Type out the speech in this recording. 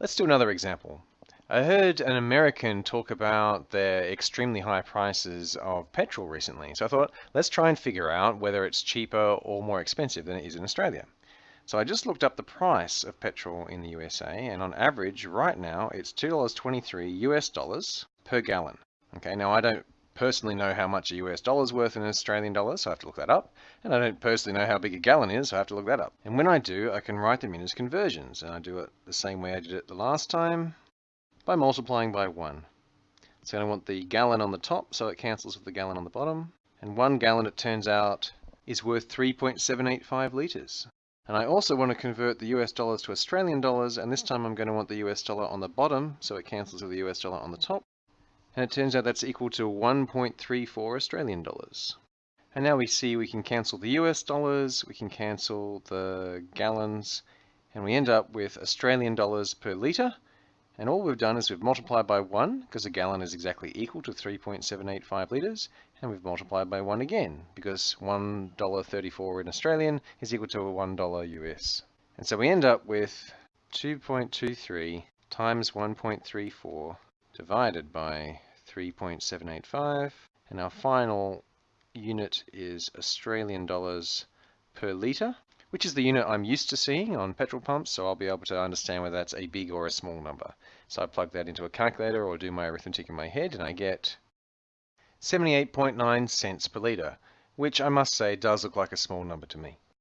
Let's do another example. I heard an American talk about their extremely high prices of petrol recently, so I thought let's try and figure out whether it's cheaper or more expensive than it is in Australia. So I just looked up the price of petrol in the USA, and on average, right now, it's $2.23 US dollars per gallon. Okay, now I don't personally know how much a US dollar is worth in Australian dollars, so I have to look that up. And I don't personally know how big a gallon is, so I have to look that up. And when I do, I can write them in as conversions, and I do it the same way I did it the last time by multiplying by 1. So I want the gallon on the top, so it cancels with the gallon on the bottom. And one gallon, it turns out, is worth 3.785 litres. And I also want to convert the US dollars to Australian dollars, and this time I'm going to want the US dollar on the bottom, so it cancels with the US dollar on the top. And it turns out that's equal to 1.34 Australian dollars. And now we see we can cancel the US dollars, we can cancel the gallons, and we end up with Australian dollars per litre, and all we've done is we've multiplied by 1, because a gallon is exactly equal to 3.785 litres, and we've multiplied by 1 again, because $1.34 in Australian is equal to $1 US. And so we end up with 2.23 times 1.34 divided by 3.785, and our final unit is Australian dollars per litre, which is the unit I'm used to seeing on petrol pumps, so I'll be able to understand whether that's a big or a small number. So I plug that into a calculator or do my arithmetic in my head and I get 78.9 cents per litre, which I must say does look like a small number to me.